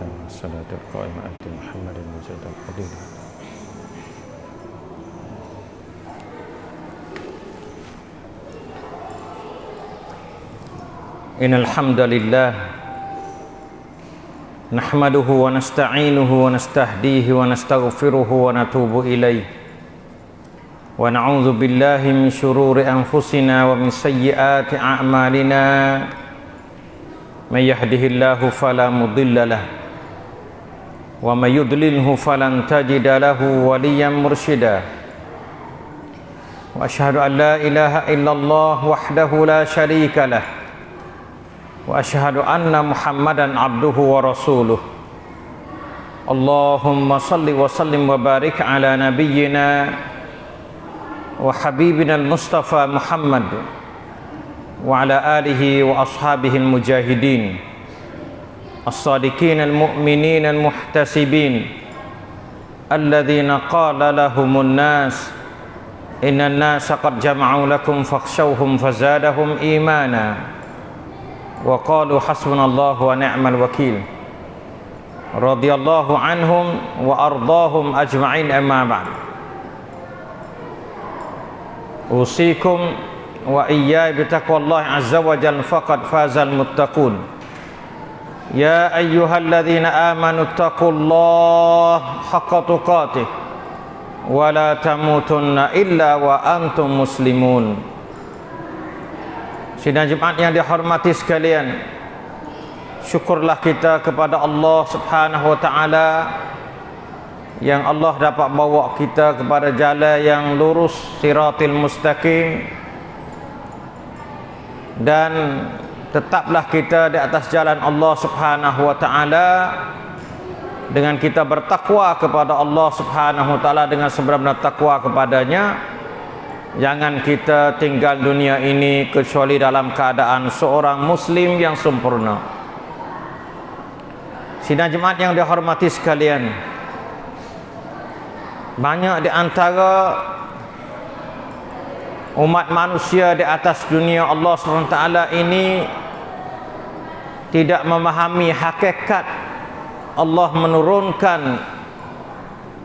والصلاة القائمة محمد وزاد الفضيلة إن الحمد لله نحمده ونستعينه ونستهديه ونستغفره ونتوب إليه. ونعوذ بالله من شرور أنفسنا ومن سيئات أعمالنا. من يهده الله فلا مضل له ومن يضلله فلن تجد له وليا مرشدا. واشهد ان لا اله الا الله وحده لا شريك له. واشهد ان محمدا عبده ورسوله. اللهم صل وسلم وبارك على نبينا وحبيبنا المصطفى محمد وعلى آله وأصحابه المجاهدين. الصادقين المؤمنين المحتسبين الذين قال لهم الناس إن الناس قد جمعوا لكم فاخشوهم فزادهم إيمانا وقالوا حسبنا الله ونعم الوكيل رضي الله عنهم وأرضاهم أجمعين أما بعد. أوصيكم وإياي بتقوى الله عز وجل فقد فاز المتقون. يا أيها الذين آمنوا اتقوا الله حق تقاته ولا تموتن إلا وأنتم مسلمون Sidang Jumat yang dihormati sekalian Syukurlah kita kepada Allah subhanahu wa ta'ala Yang Allah dapat bawa kita kepada jalan yang lurus Siratil mustaqim dan tetaplah kita di atas jalan Allah Subhanahu wa taala dengan kita bertakwa kepada Allah Subhanahu wa taala dengan sebenar-benar takwa kepadanya. Jangan kita tinggal dunia ini kecuali dalam keadaan seorang muslim yang sempurna. Sidang jemaat yang dihormati sekalian banyak di antara umat manusia di atas dunia Allah SWT ini tidak memahami hakikat Allah menurunkan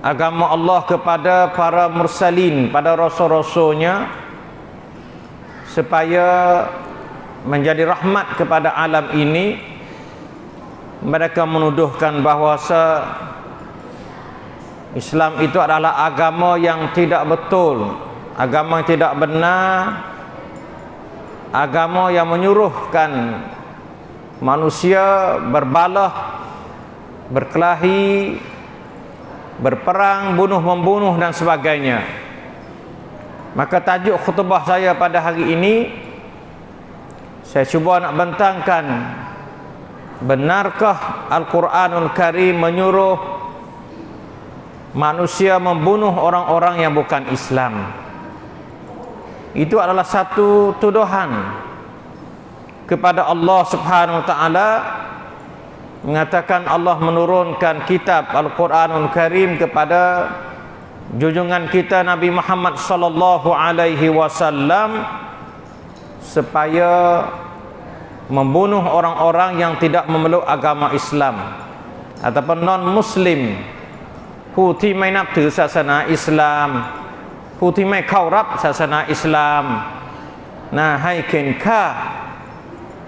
agama Allah kepada para mursalin pada rasul-rasulnya supaya menjadi rahmat kepada alam ini. Mereka menuduhkan bahawa Islam itu adalah agama yang tidak betul agama yang tidak benar agama yang menyuruhkan manusia berbalah berkelahi berperang bunuh membunuh dan sebagainya. Maka tajuk khutbah saya pada hari ini saya cuba nak bentangkan benarkah Al-Quranul Karim menyuruh manusia membunuh orang-orang yang bukan Islam? Itu adalah satu tuduhan kepada Allah Subhanahu wa taala mengatakan Allah menurunkan kitab Al-Qur'anul Karim kepada junjungan kita Nabi Muhammad sallallahu alaihi wasallam supaya membunuh orang-orang yang tidak memeluk agama Islam ataupun non muslim ผู้ที่ไม่นับถือศาสนาอิสลามผู้ที่ไม่เข้ารับศาสนาอิสลามนะให้เข็นฆ่า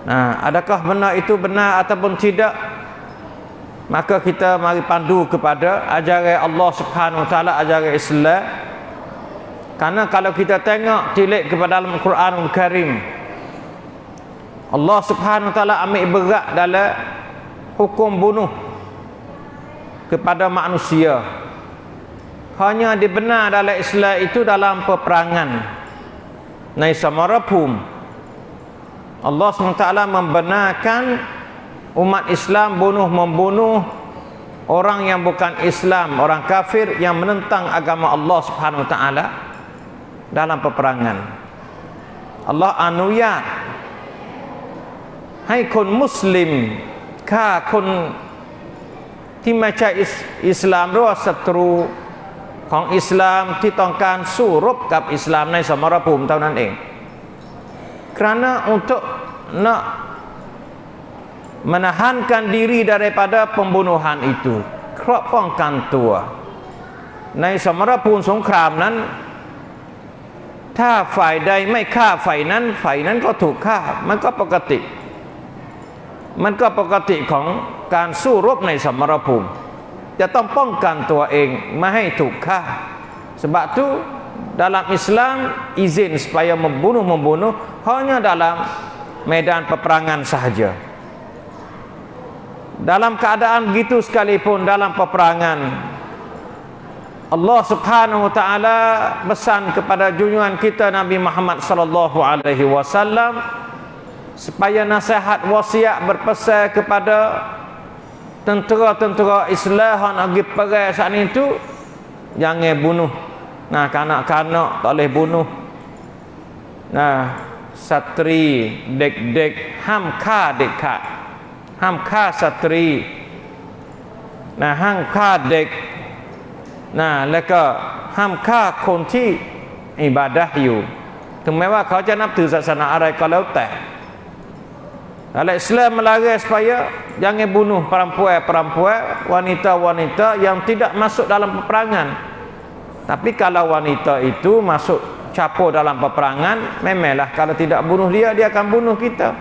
นะ adakah benar itu benar ataupun tidak? Maka kita mari pandu kepada ajaran Allah Subhanahu wa taala ajaran Islam. Karena kalau kita tengok tilik kepada dalam Al-Quranul Karim Allah Subhanahu wa taala ambil berat dalam hukum bunuh kepada manusia. Hanya dibenar dalam Islam itu dalam peperangan. Nai samarapum Allah SWT membenarkan umat Islam bunuh membunuh orang yang bukan Islam orang kafir yang menentang agama Allah Subhanahu Wa Taala dalam peperangan Allah anuyat hai kun muslim ฆ่าคนที่ไม่ใช่อิสลามหรือว่าศัตรูของอิสลามที่ต้องการสู้รบกับอิสลามในสมรภูมิเท่านั้นเอง kerana untuk nak menahankan diri daripada pembunuhan itu ครอบป้องกันตัว ในสมรภูมิสงครามนั้น ถ้าฝ่ายใดไม่ฆ่าฝ่ายนั้นฝ่ายนั้นก็ถูกฆ่า มันก็ปกติ มันก็ปกติของการสู้รบในสมรภูมิ จะต้องป้องกันตัวเองไม่ให้ถูกฆ่า sebab tu dalam Islam izin supaya membunuh membunuh hanya dalam medan peperangan sahaja. Dalam keadaan begitu sekalipun dalam peperangan Allah Subhanahu wa taala pesan kepada junjungan kita Nabi Muhammad sallallahu alaihi wasallam supaya nasihat wasiat berpesan kepada tentera-tentera Islam yang pergi perang saat itu jangan bunuh. Nah kanak-kanak tak boleh bunuh. Nah satri dek-dek ham kha dek kha ห้ามฆ่าสตรีนะห้ามฆ่าเด็กนะแล้วก็ห้ามฆ่าคนที่อิบาดะอยู่ ถึงแม้ว่าเขาจะนับถือศาสนาอะไรก็แล้วแต่ Al Islam melarang supaya jangan bunuh perempuan-perempuan, wanita-wanita yang tidak masuk dalam peperangan. Tapi kalau wanita itu masuk capur dalam peperangan, memanglah kalau tidak bunuh dia, dia akan bunuh kita.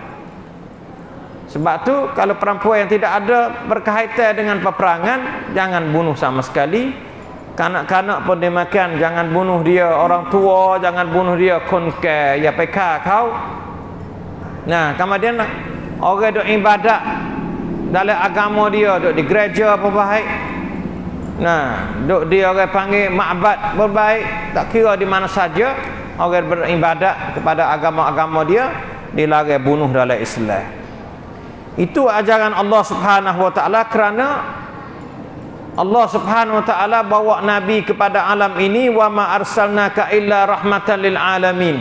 Sebab tu kalau perempuan yang tidak ada berkaitan dengan peperangan jangan bunuh sama sekali. Kanak-kanak pun dimakan jangan bunuh dia orang tua, jangan bunuh dia konke ya peka kau. Nah, kemudian orang duk ibadat dalam agama dia duk di gereja apa baik. Nah, duk dia orang panggil makbat berbaik, tak kira di mana saja orang beribadat kepada agama-agama dia dilarang bunuh dalam Islam. Itu ajaran Allah Subhanahu wa taala kerana Allah Subhanahu wa taala bawa nabi kepada alam ini wa ma arsalnaka illa rahmatan lil alamin.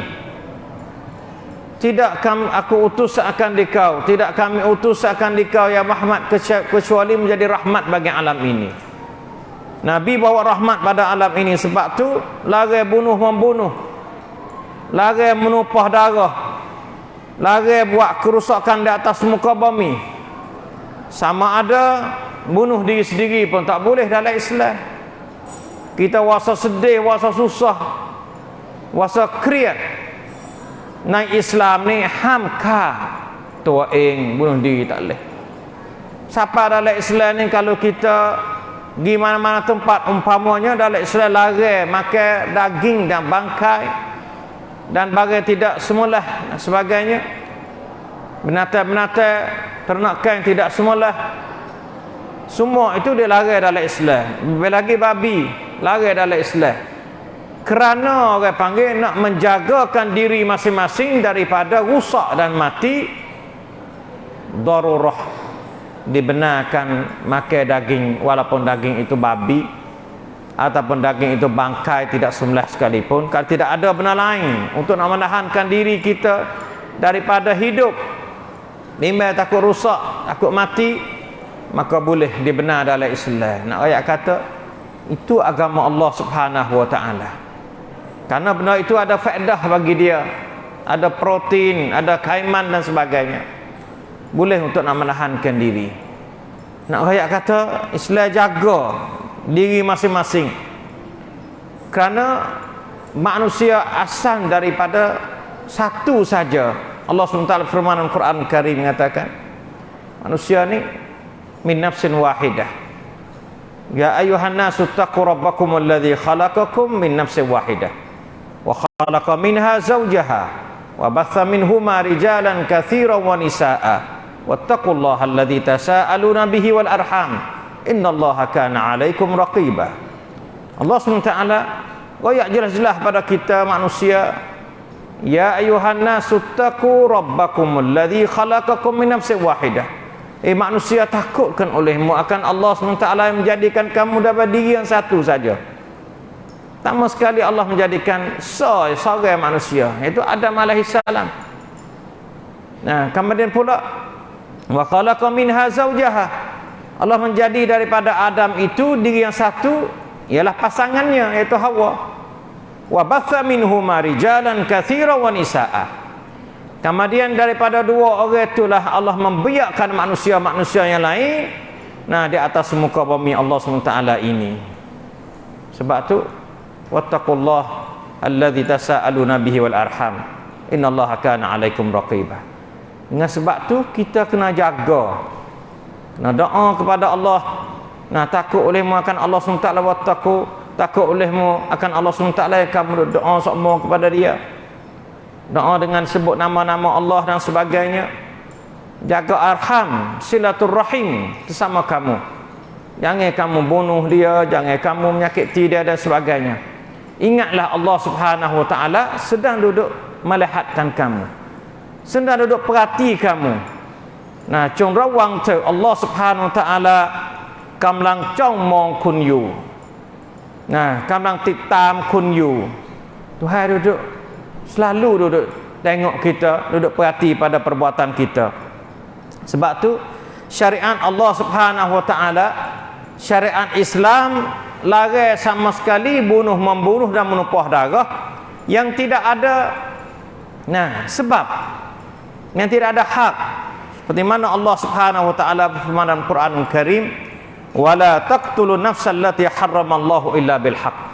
Tidak kami aku utus akan dikau, tidak kami utus akan dikau ya Muhammad kecuali menjadi rahmat bagi alam ini. Nabi bawa rahmat pada alam ini. Sebab tu larang bunuh membunuh. Larang menumpah darah, lari buat kerusakan di atas muka bumi. Sama ada bunuh diri sendiri pun tak boleh dalam Islam. Kita wasa sedih wasa susah wasa kriat naik Islam ni hamka tua ing bunuh diri tak boleh. Siapa dalam Islam ni kalau kita di mana-mana tempat umpamanya dalam Islam lari makan daging dan bangkai dan bagai tidak semula sebagainya. Binatang-binatang ternakan tidak semula semua itu dia lari dalam Islam lebih lagi babi lari dalam Islam kerana orang panggil nak menjagakan diri masing-masing daripada rusak dan mati darurah dibenarkan makan daging walaupun daging itu babi ataupun daging itu bangkai tidak sembelih sekalipun. Kalau tidak ada benar lain untuk nak menahankan diri kita daripada hidup bimbang takut rusak takut mati maka boleh dibenar dalam Islam. Nak ayat kata itu agama Allah subhanahu wa ta'ala. Kerana benar itu ada faedah bagi dia. Ada protein, ada kaiman dan sebagainya boleh untuk nak menahankan diri. Nak ayat kata Islam jaga diri masing-masing. Kerana manusia asal daripada satu saja. Allah SWT firman Al-Quran Karim mengatakan manusia ni min nafsin wahidah. Ya ayuhan nasu taqu rabbakum alladhi khalaqakum min nafsin wahidah. Wa khalaqa minha zawjaha wa batha minhuma rijalan kathiran wa nisa'a wattaqullaha alladhi tasa'aluna bihi wal arham. Innallaha kana alaikum raqiba Allah SWT royak jelas-jelas pada kita manusia ya ayuhan nasu taqu rabbakum alladhi khalaqakum min nafsin wahidah. Eh manusia takutkan olehmu akan Allah SWT yang menjadikan kamu dapat diri yang satu saja. Pertama sekali Allah menjadikan so, seorang manusia iaitu Adam salam. Nah, kemudian pula wa khalaqa minha zawjaha. Allah menjadi daripada Adam itu diri yang satu ialah pasangannya iaitu Hawa. Wa batha minhuma rijalan katsira wa nisaa kemudian daripada dua orang itulah Allah membiarkan manusia-manusia yang lain nah di atas muka bumi Allah SWT ini. Sebab tu wattaqullah alladzi tasaaluna bihi wal arham. Innallaha kana alaikum raqibah dengan sebab tu kita kena jaga. Kena doa kepada Allah. Nah takut oleh akan Allah SWT wattaqu takut. Olehmu akan Allah SWT kamu doa semua kepada dia. Doa dengan sebut nama-nama Allah dan sebagainya. Jaga arham silaturrahim bersama kamu. Jangan kamu bunuh dia jangan kamu menyakiti dia dan sebagainya. Ingatlah Allah subhanahu wa ta'ala sedang duduk melihatkan kamu sedang duduk perhati kamu nah cung rawang tu Allah subhanahu wa ta'ala กำลังจ้องมองคุณอยู่นะกำลังติดตามคุณอยู่ Tuhan duduk selalu duduk tengok kita duduk perhati pada perbuatan kita sebab tu syariat Allah Subhanahu wa taala syariat Islam larang sama sekali bunuh membunuh dan menumpah darah yang tidak ada nah sebab yang tidak ada hak seperti mana Allah Subhanahu wa taala berfirman dalam Quranul Karim wala taqtulun nafsal lati harramallahu illa bil haqq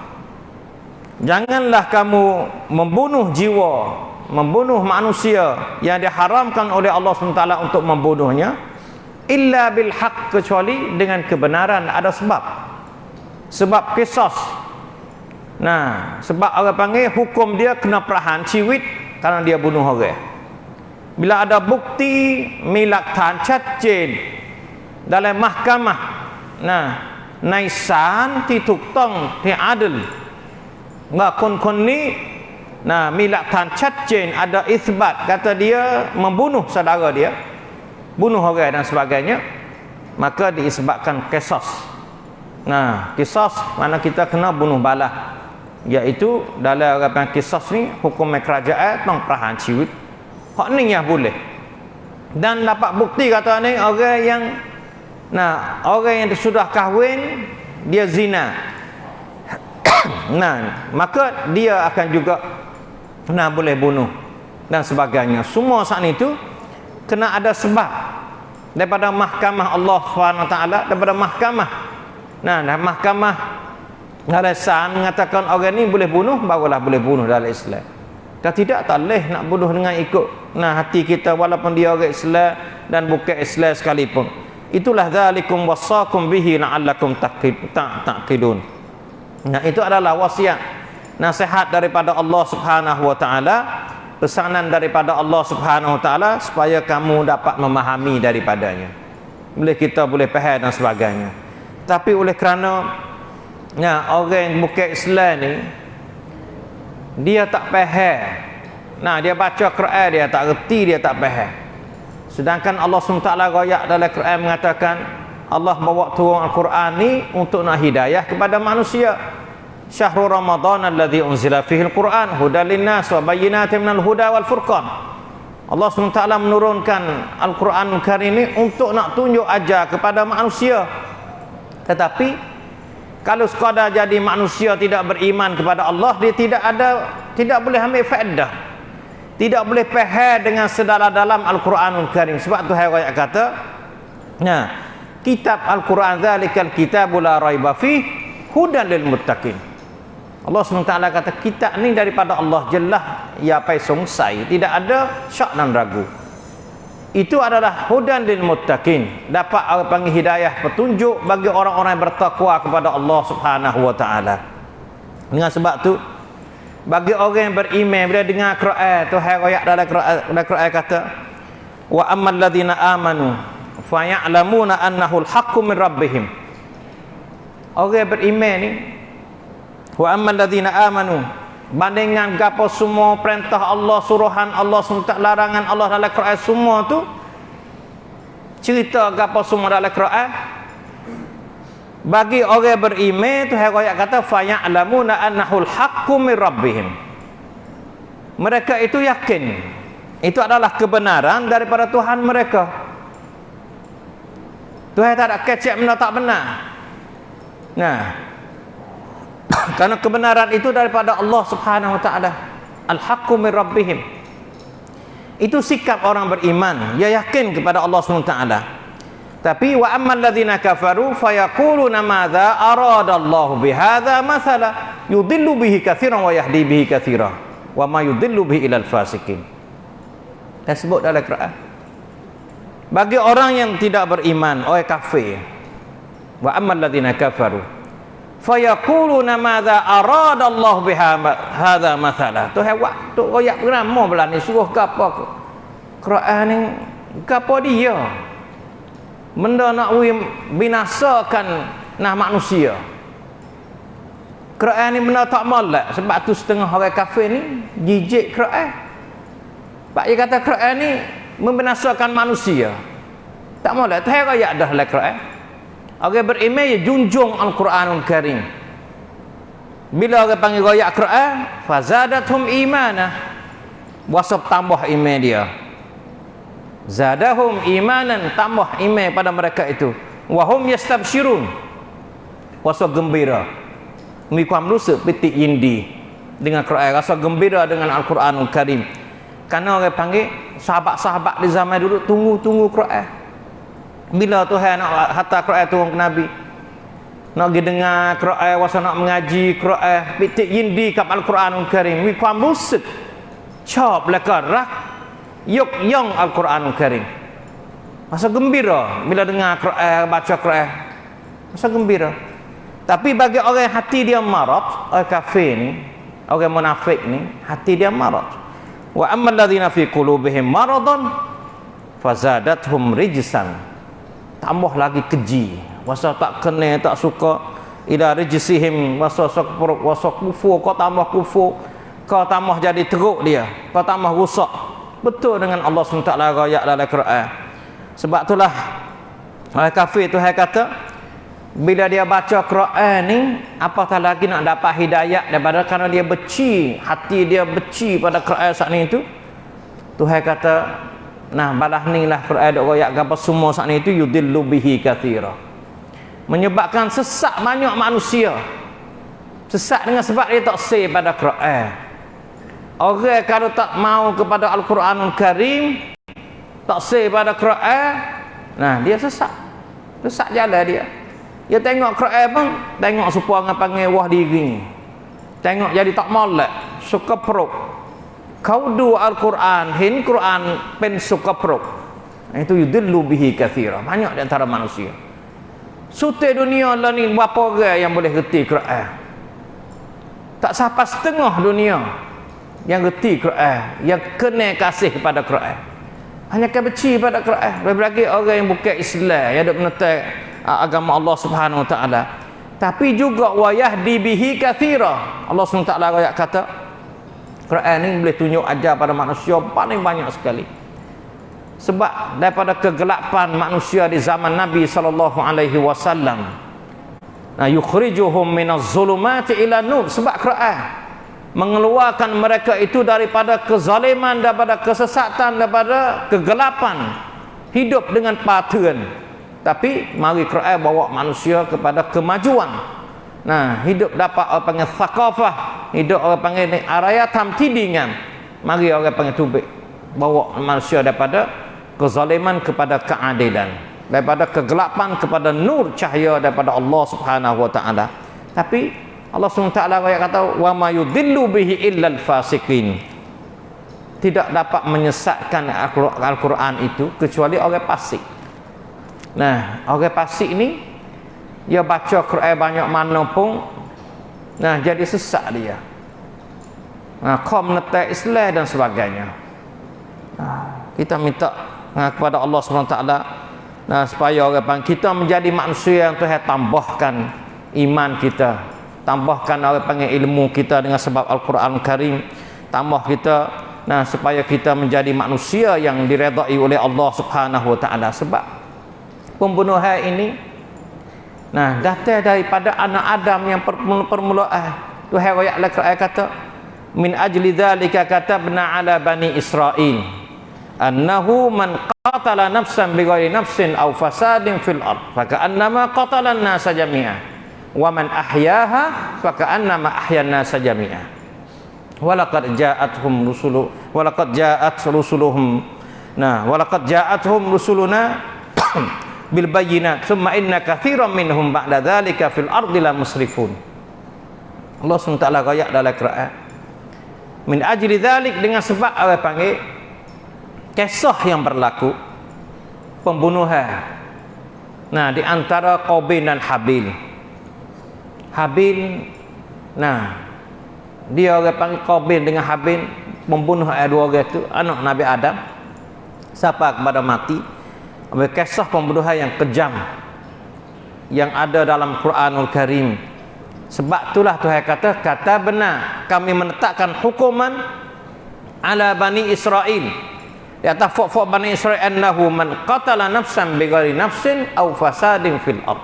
Janganlah kamu membunuh jiwa, membunuh manusia yang diharamkan oleh Allah SWT untuk membunuhnya illa bil haq kecuali dengan kebenaran ada sebab. Sebab kisah. Nah, sebab orang panggil hukum dia kena perahan ciwit kerana dia bunuh orang Bila ada bukti milak tan chatchen dalam mahkamah. Nah, naisan ti tong ti adil ว่าคนคนนี้ nahมีหลักฐานชัดเจน ada isbat kata dia membunuh saudara dia bunuh orang dan sebagainya maka diisbatkan kisas nah kisas mana kita kena bunuh balah iaitu dalam orang kisas ni hukum kerajaan tong perahan ciwit hak ni yang boleh. Dan dapat bukti kata ni orang yang nah orang yang sudah kahwin dia zina. Nah maka dia akan juga nah boleh bunuh dan sebagainya. Semua saat itu kena ada sebab daripada mahkamah Allah SWT daripada mahkamah. Nah mahkamah alasan mengatakan orang ni boleh bunuh barulah boleh bunuh dalam Islam dan tidak tak boleh nak bunuh dengan ikut nah hati kita walaupun dia orang Islam dan bukan Islam sekalipun itulah zalikum wasakum bihi la'allakum taqilun ta, Nah itu adalah wasiat nasihat daripada Allah Subhanahu wa taala, pesanan daripada Allah Subhanahu wa taala supaya kamu dapat memahami daripadanya. Boleh kita boleh faham dan sebagainya. Tapi oleh kerana ya orang bukan Islam ni dia tak faham. Nah, dia baca Quran dia tak reti, dia tak faham. Sedangkan Allah SWT royak dalam Quran mengatakan Allah bawa turun Al-Quran ni untuk nak hidayah kepada manusia. Syahrul Ramadan alladhi unzila fihi Al-Quran hudan linnas wa bayyinatin minal huda wal furqan. Allah SWT menurunkan Al-Quran Karim ini untuk nak tunjuk ajar kepada manusia. Tetapi kalau sekadar jadi manusia tidak beriman kepada Allah, dia tidak ada tidak boleh ambil faedah. Tidak boleh faham dengan sedalam-dalam Al-Quranul Karim. Sebab tu ayat kata, nah, kitab Al-Quran zalikal kitabul raiba fi hudan lil muttaqin. Allah SWT kata kitab ni daripada Allah jelas ya apa sungsai tidak ada syak dan ragu. Itu adalah hudan lil muttaqin. Dapat orang panggil hidayah petunjuk bagi orang-orang yang bertakwa kepada Allah Subhanahu wa taala. Dengan sebab tu bagi orang yang beriman bila dengar Quran tu hai ayat dalam Quran Quran kata wa ammal ladina amanu fa ya'lamuna annahu al-haqqu min rabbihim orang beriman ni wa ammal ladzina amanu bandingan gapo semua perintah Allah suruhan Allah SWT larangan Allah dalam Quran semua tu cerita gapo semua dalam Quran bagi orang beriman tu ayat kata fa ya'lamuna annahu al-haqqu min rabbihim mereka itu yakin itu adalah kebenaran daripada Tuhan mereka Tuhan tak ada kecek benda tak benar. Nah. Karena kebenaran itu daripada Allah Subhanahu wa taala. Al-haqqu min rabbihim. itu sikap orang beriman. Dia yakin kepada Allah SWT tapi wa ammal ladzina kafaru fayaquluna madza aradallahu bihadza mathala. Yudillu bihi katsiran wa yahdi bihi katsira wa ma yudillu bihi ilal fasikin. Dan sebut dalam Quran bagi orang yang tidak beriman orang kafir. Wa ammal ladzina kafaru fayaquluna madza aradallahu bihadza mathala tu hewan tu royak bernama belah ni suruh gapo Quran ni gapo dia? Benda nak binasakan nah manusia. Quran ni benda tak malak sebab tu setengah orang kafir ni jijik Quran. Pak dia kata Quran ni membinasakan manusia. Tak malak tu ayat dah lah Quran orang beriman ya junjung Al-Quranul Karim. Bila orang panggil royak Quran fazadathum imanah wasap tambah iman dia. Zadahum imanan tambah iman pada mereka itu. Wahum yastabsyirun rasa gembira. Mikam rusak piti indi dengan Quran. Rasa gembira dengan Al-Quranul Karim. Kerana orang panggil sahabat-sahabat di zaman dulu tunggu-tunggu Quran bila Tuhan nak hantar Quran turun ke Nabi? Nak pergi dengar Quran wasa nak mengaji Quran. Piti indi kap Al-Quranul Karim. Mikam rusak cop lekar rak yuk yang Al-Quran Karim. Masa gembira bila dengar Quran baca Quran. Masa gembira. Tapi bagi orang hati dia marat orang kafir ni orang munafik ni hati dia marat wa ammal ladzina fi qulubihim maradun fazadathum rijsan tambah lagi keji. Masa tak kena tak suka ila rijsihim masa sok peruk wasa kufur kau tambah kufur kau tambah jadi teruk dia kau tambah rusak betul dengan Allah SWT rakyat dalam Quran sebab itulah orang kafir tu saya kata bila dia baca Quran ni apatah lagi nak dapat hidayat daripada kerana dia beci hati dia beci pada Quran saat ni tu? Tuhan kata nah balah ni lah Quran dok royak apa semua saat ni tu yudillu bihi kathira. Menyebabkan sesak banyak manusia. Sesak dengan sebab dia tak say pada Quran. Orang kalau tak mau kepada Al-Quranul Karim Tak say pada Quran Nah dia sesak. Sesak jalan dia. Dia tengok Quran pun Tengok supaya orang panggil wah diri Tengok jadi tak molek Suka perut Kau du Al-Quran Hin Quran pen suka perut Itu yudillu bihi kathira. Banyak di antara manusia. Sute dunia lah ni Berapa orang yang boleh reti Quran? Tak sampai setengah dunia yang reti Quran yang kena kasih kepada Quran. Hanya kan benci pada Quran. Berbagi orang yang bukan Islam yang ada menentang uh, agama Allah Subhanahu Wa Taala. Tapi juga wayah dibihi kathira. Allah Subhanahu Wa Taala kata Quran ini boleh tunjuk ajar pada manusia paling banyak sekali. Sebab daripada kegelapan manusia di zaman Nabi sallallahu alaihi wasallam nah yukhrijuhum minaz zulumati ila nur. Sebab Quran mengeluarkan mereka itu daripada kezaliman daripada kesesatan daripada kegelapan hidup dengan patuhan tapi mari Quran bawa manusia kepada kemajuan. Nah hidup dapat orang panggil thaqafah hidup orang panggil ni arayatam tidingan mari orang panggil tubik. Bawa manusia daripada kezaliman kepada keadilan. Daripada kegelapan kepada nur cahaya daripada Allah Subhanahu wa taala. Tapi Allah SWT kata wa ma yudillu bihi illal fasikin tidak dapat menyesatkan Al-Quran itu kecuali orang fasik. Nah orang fasik ni dia baca Quran banyak mana pun nah jadi sesat dia. Nah kaum netek Islam dan sebagainya. Nah, kita minta nah, kepada Allah SWT nah supaya orang kita menjadi manusia yang Tuhan tambahkan iman kita. Tambahkan orang panggil ilmu kita dengan sebab Al-Quran Karim. Tambah kita nah supaya kita menjadi manusia yang diredai oleh Allah Subhanahu wa taala. Sebab pembunuhan ini nah. Datang daripada anak Adam yang permulaan Tuhan ayat al-Quran kata min ajli dzalika katabna ala bani Israil annahu man qatala nafsan bighairi nafsin aw fasadin fil ard fa ka'annama qatala an-nasa jami'an wa man ahyaha fa ka'annama ahyanna sajami'a walaqad ja'atuhum rusulu walaqad ja'at rusuluhum nah walaqad ja'atuhum rusuluna bil bayyinat thumma inna katsiran minhum ba'da dzalika fil ardi la musrifun. Allah SWT rayak dalam Quran. Min ajli dzalik dengan sebab orang panggil kisah yang berlaku pembunuhan. Nah di antara Qabil dan Habil. Habil nah dia orang panggil Qabil dengan Habil membunuh dua orang itu anak Nabi Adam siapa kepada mati kisah pembunuhan yang kejam yang ada dalam Quranul Karim. Sebab itulah Tuhan kata kata benar kami menetapkan hukuman ala Bani Israel. Di atas fok-fok Bani Israel annahu man qatala nafsan bighairi nafsin aw fasadin fil ard.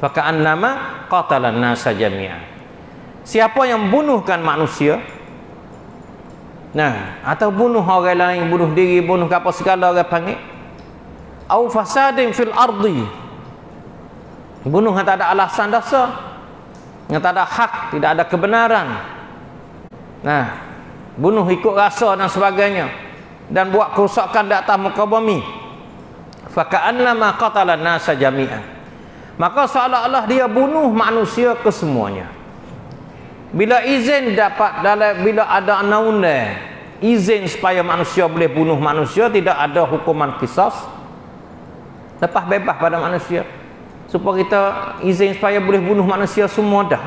Faka'annama qatala an-nasa jami'an. Siapa yang bunuhkan manusia nah atau bunuh orang lain bunuh diri bunuh apa segala orang panggil au fasadin fil ardi. Bunuh yang tak ada alasan dasar. Yang tak ada hak tidak ada kebenaran. Nah bunuh ikut rasa dan sebagainya. Dan buat kerusakan di atas muka bumi. Faka'annama qatala nasa jami'an maka seolah-olah dia bunuh manusia kesemuanya. Bila izin dapat dalam bila ada undang izin supaya manusia boleh bunuh manusia tidak ada hukuman kisah lepas bebas pada manusia. Supaya kita izin supaya boleh bunuh manusia semua dah.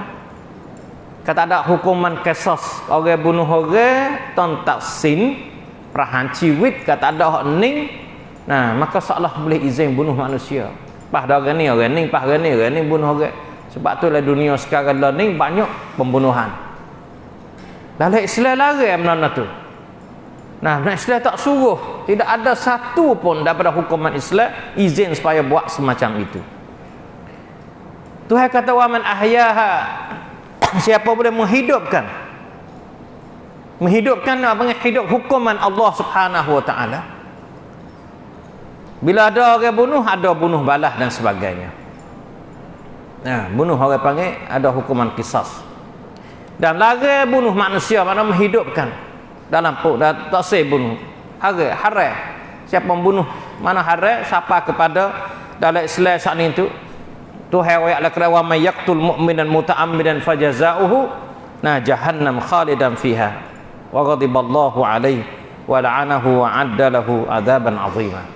Kata ada hukuman kisah orang bunuh orang tontak sin. Perahan ciwit kata ada ning. Nah maka seolah boleh izin bunuh manusia. Pah orang ni orang ni pah orang ni orang ni bunuh orang. Sebab tu lah dunia sekarang ni banyak pembunuhan. Dalam Islam lari mana tu. Nah, Islam tak suruh. Tidak ada satu pun daripada hukuman Islam izin supaya buat semacam itu. Tuhan kata wa man ahyaha siapa boleh menghidupkan menghidupkan apa hidup hukuman Allah Subhanahu wa taala. Bila ada orang bunuh, ada bunuh balas dan sebagainya. Nah, bunuh orang panggil ada hukuman kisas. Dan lagi bunuh manusia mana menghidupkan dalam pun dah tak sah bunuh. Hari hari siapa membunuh mana hari siapa kepada dalam Islam saat itu Tuhan wa ya'la kira wa may yaqtul mu'minan muta'ammidan fajaza'uhu na jahannam khalidan fiha. Wa ghadiballahu alaihi wa la'anahu wa 'adda lahu adzaban 'azima.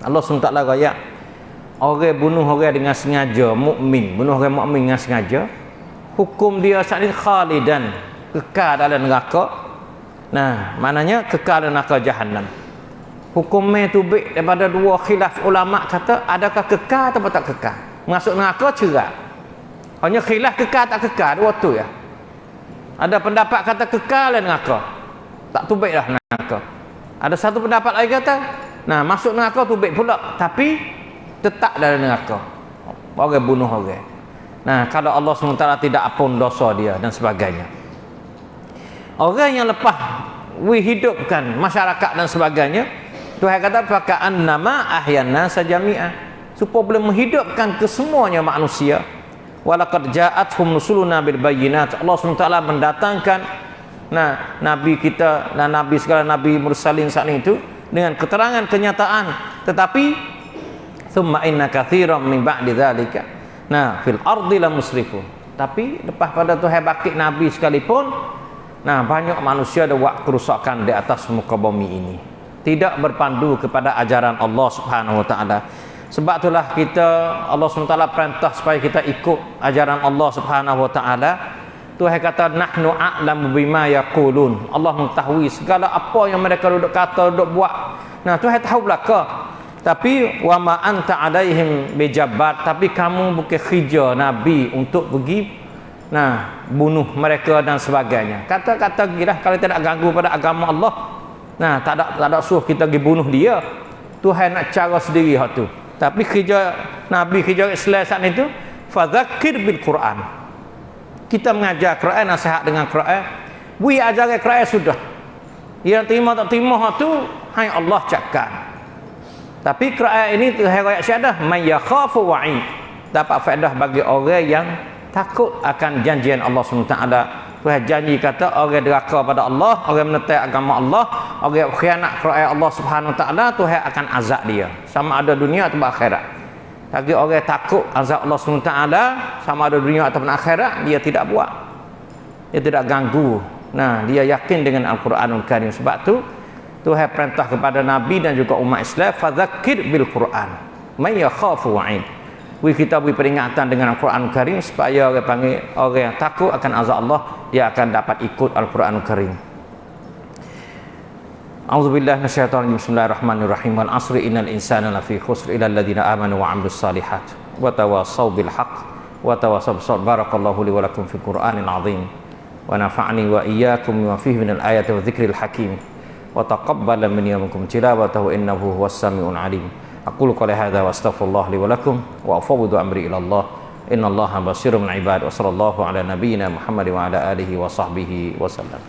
Allah SWT raya orang bunuh orang dengan sengaja mukmin bunuh orang mukmin dengan sengaja hukum dia saat ini khalidan kekal dalam neraka nah maknanya kekal neraka jahanam hukumnya tu baik daripada dua khilaf ulama kata adakah kekal atau tak kekal? Masuk neraka cerak. Hanya khilaf kekal tak kekal dua tu ya. Ada pendapat kata kekal dalam neraka tak tu baik dah neraka ada satu pendapat lagi kata nah masuk neraka tu baik pula. Tapi tetap dalam neraka orang bunuh orang. Nah kalau Allah SWT tidak apun dosa dia dan sebagainya orang yang lepas we hidupkan masyarakat dan sebagainya Tuhan kata fakaan nama ahyana sajami'ah supaya boleh menghidupkan kesemuanya manusia. Walaqad ja'atuhum nusuluna bil bayyinat. Allah SWT mendatangkan nah nabi kita dan nabi segala nabi mursalin saat itu dengan keterangan kenyataan. Tetapi thumma inna kathiran min ba'di dzalika nah fil ardi la musrifun. Tapi lepas pada tu bakit nabi sekalipun nah banyak manusia ada buat kerusakan di atas muka bumi ini. Tidak berpandu kepada ajaran Allah Subhanahu wa taala. Sebab itulah kita Allah SWT perintah supaya kita ikut ajaran Allah Subhanahu wa taala. Tuhan kata nahnu a'lamu bima yaqulun. Allah mengetahui segala apa yang mereka duduk kata duduk buat. Nah Tuhan tahu belaka. Tapi wa ma anta alaihim bijabbar. Tapi kamu bukan kerja nabi untuk pergi nah bunuh mereka dan sebagainya. Kata-kata gila kalau tidak ganggu pada agama Allah nah tak ada tak ada suruh kita pergi bunuh dia. Tuhan nak cara sendiri hak tu. Tapi kerja nabi kerja Islam saat itu fadzakir bil Quran. Kita mengajar Quran nasihat dengan Quran. We ajar Quran sudah. Yang terima tak terima hak tu hanya Allah cakap tapi kerajaan ini riwayat syahadah may yakhafu wa'id. Dapat faedah bagi orang yang takut akan janjian Allah SWT Tuhan janji kata orang deraka pada Allah, orang menetai agama Allah, orang khianat kepada Allah Subhanahu taala, Tuhan akan azab dia. Sama ada dunia atau akhirat. Bagi orang takut azab Allah taala, sama ada dunia atau akhirat, dia tidak buat. Dia tidak ganggu. Nah, dia yakin dengan Al-Quranul Karim sebab tu Tuhan perintah kepada Nabi dan juga umat Islam, "Fadzakir bil Quran." May yakhafu wa'id we kita beri peringatan dengan Al-Quran Karim supaya orang panggil orang yang takut akan azab Allah dia akan dapat ikut Al-Quran Karim A'udzubillah minasyaitonir Bismillahirrahmanirrahim. Wal 'asri innal insana lafi khusr illa alladziina amanu wa 'amilus salihat wa tawassaw bil haqq wa tawassaw bis. Barakallahu li wa lakum fil Qur'anil 'azim. Wa nafa'ani wa iyyakum bima fihi minal ayati wa dzikril hakim. Wa taqabbala minni wa minkum tilawatahu innahu huwas samiul 'alim. أقول قولي هذا وأستغفر الله لي ولكم وأفوض أمري إلى الله. إن الله بصير من عباد. وصلى الله على نبينا محمد وعلى آله وصحبه وسلم.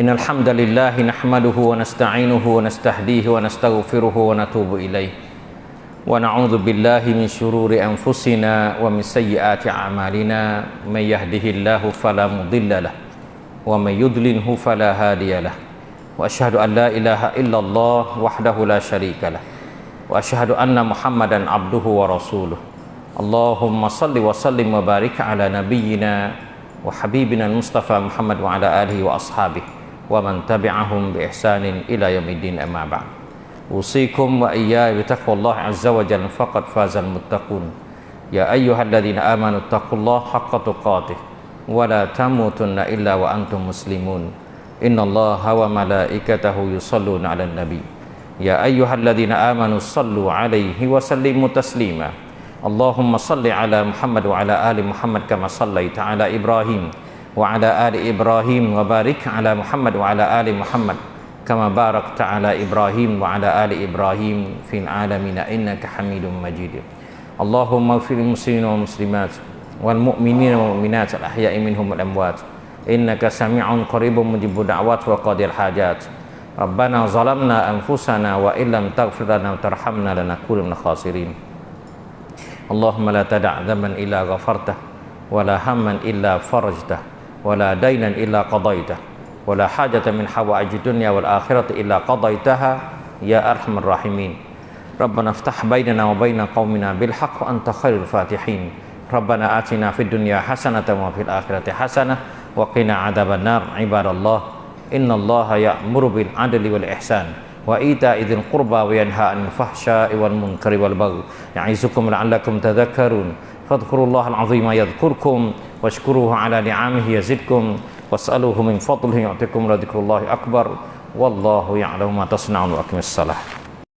إن الحمد لله نحمده ونستعينه ونستهديه ونستغفره ونتوب إليه. ونعوذ بالله من شرور أنفسنا ومن سيئات أعمالنا. من يهده الله فلا مضل له ومن يضلله فلا هادي له. وأشهد أن لا إله إلا الله وحده لا شريك له وأشهد أن محمدا عبده ورسوله. اللهم صل وسلم وبارك على نبينا وحبيبنا المصطفى محمد وعلى آله وأصحابه ومن تبعهم بإحسان إلى يوم الدين أما بعد. أوصيكم وإياي بتقوى الله عز وجل فقد فاز المتقون. يا أيها الذين آمنوا اتقوا الله حق تقاته ولا تموتن إلا وأنتم مسلمون. إن الله وملائكته يصلون على النبي. يا أيها الذين آمنوا صلوا عليه وسلموا تسليما. اللهم صل على محمد وعلى آل محمد كما صليت على إبراهيم وعلى آل إبراهيم وبارك على محمد وعلى آل محمد. كما باركت على إبراهيم وعلى آل إبراهيم في العالمين إنك حميد مجيد اللهم اغفر للمسلمين والمسلمات والمؤمنين والمؤمنات الأحياء منهم والأموات إنك سميع قريب مجيب الدعوات وقاضي الحاجات ربنا ظلمنا أنفسنا وإن لم تغفر لنا وترحمنا لنكون من الخاسرين اللهم لا تدع ذنبا إلا غفرته ولا هما إلا فرجته ولا دينا إلا قضيته ولا حاجة من حوائج الدنيا والآخرة إلا قضيتها يا أرحم الراحمين. ربنا افتح بيننا وبين قومنا بالحق وأنت خير الفاتحين. ربنا آتنا في الدنيا حسنة وفي الآخرة حسنة وقنا عذاب النار عباد الله. إن الله يأمر بالعدل والإحسان وإيتاء ذي القربى وينهى عن الفحشاء والمنكر والبغي يعظكم لعلكم تذكرون. فاذكروا الله العظيم يذكركم واشكروه على نعمه يزدكم. wasaluhu min fadlihi yu'tikum radikullahi akbar. Wallahu ya'lamu ma tasna'un wa akimissalah